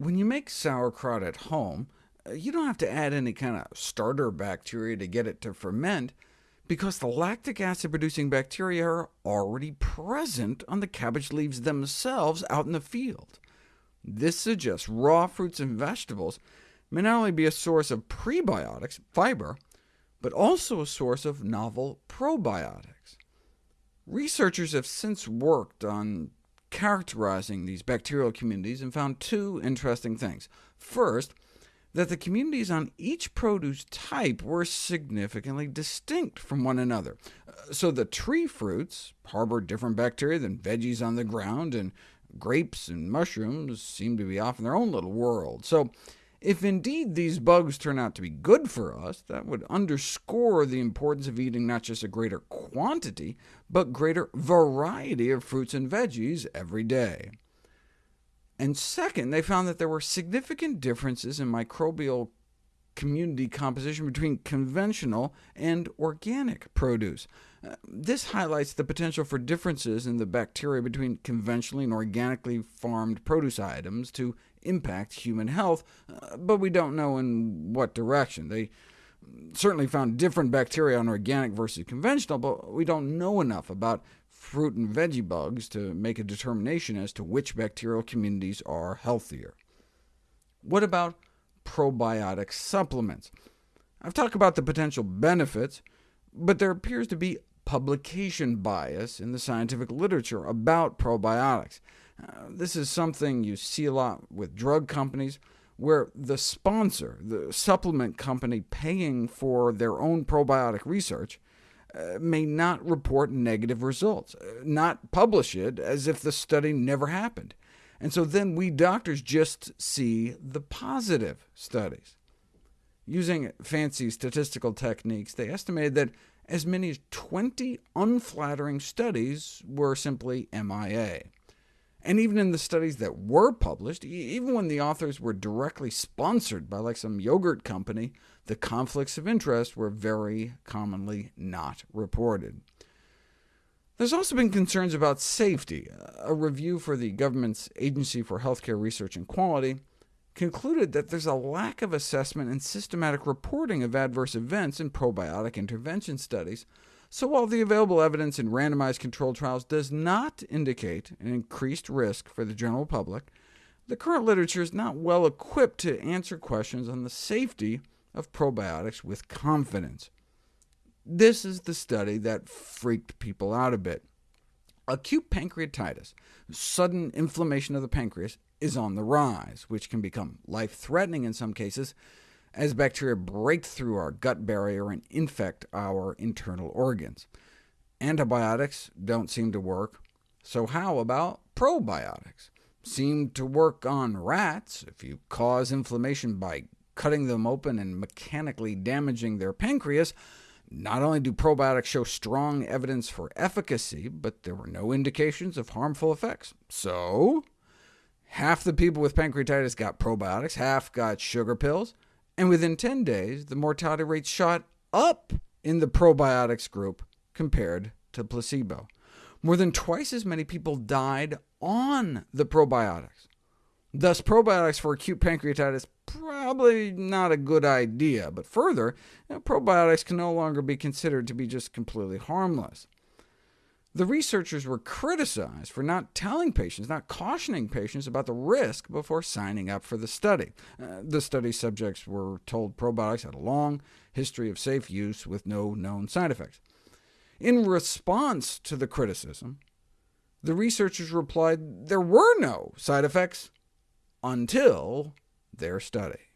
When you make sauerkraut at home, uh, you don't have to add any kind of starter bacteria to get it to ferment, because the lactic acid-producing bacteria are already present on the cabbage leaves themselves out in the field. This suggests raw fruits and vegetables may not only be a source of prebiotics, fiber, but also a source of novel probiotics. Researchers have since worked on characterizing these bacterial communities and found two interesting things. First, that the communities on each produce type were significantly distinct from one another. Uh, so the tree fruits harbor different bacteria than veggies on the ground, and grapes and mushrooms seem to be off in their own little world. So if indeed these bugs turn out to be good for us, that would underscore the importance of eating not just a greater quantity, but greater variety of fruits and veggies every day. And second, they found that there were significant differences in microbial community composition between conventional and organic produce. Uh, this highlights the potential for differences in the bacteria between conventionally and organically farmed produce items to impact human health, uh, but we don't know in what direction. They certainly found different bacteria on organic versus conventional, but we don't know enough about fruit and veggie bugs to make a determination as to which bacterial communities are healthier. What about probiotic supplements? I've talked about the potential benefits, but there appears to be publication bias in the scientific literature about probiotics. This is something you see a lot with drug companies, where the sponsor, the supplement company paying for their own probiotic research, uh, may not report negative results, uh, not publish it as if the study never happened. And so then we doctors just see the positive studies. Using fancy statistical techniques, they estimated that as many as 20 unflattering studies were simply MIA. And even in the studies that were published, even when the authors were directly sponsored by like some yogurt company, the conflicts of interest were very commonly not reported. There's also been concerns about safety. A review for the government's Agency for Healthcare Research and Quality concluded that there's a lack of assessment and systematic reporting of adverse events in probiotic intervention studies, so while the available evidence in randomized controlled trials does not indicate an increased risk for the general public, the current literature is not well equipped to answer questions on the safety of probiotics with confidence. This is the study that freaked people out a bit. Acute pancreatitis, sudden inflammation of the pancreas, is on the rise, which can become life-threatening in some cases, as bacteria break through our gut barrier and infect our internal organs. Antibiotics don't seem to work, so how about probiotics? Seem to work on rats. If you cause inflammation by cutting them open and mechanically damaging their pancreas, not only do probiotics show strong evidence for efficacy, but there were no indications of harmful effects. So, half the people with pancreatitis got probiotics, half got sugar pills, and within 10 days, the mortality rate shot up in the probiotics group compared to placebo. More than twice as many people died on the probiotics. Thus, probiotics for acute pancreatitis probably not a good idea, but further, you know, probiotics can no longer be considered to be just completely harmless. The researchers were criticized for not telling patients, not cautioning patients about the risk before signing up for the study. Uh, the study subjects were told probiotics had a long history of safe use with no known side effects. In response to the criticism, the researchers replied there were no side effects until their study.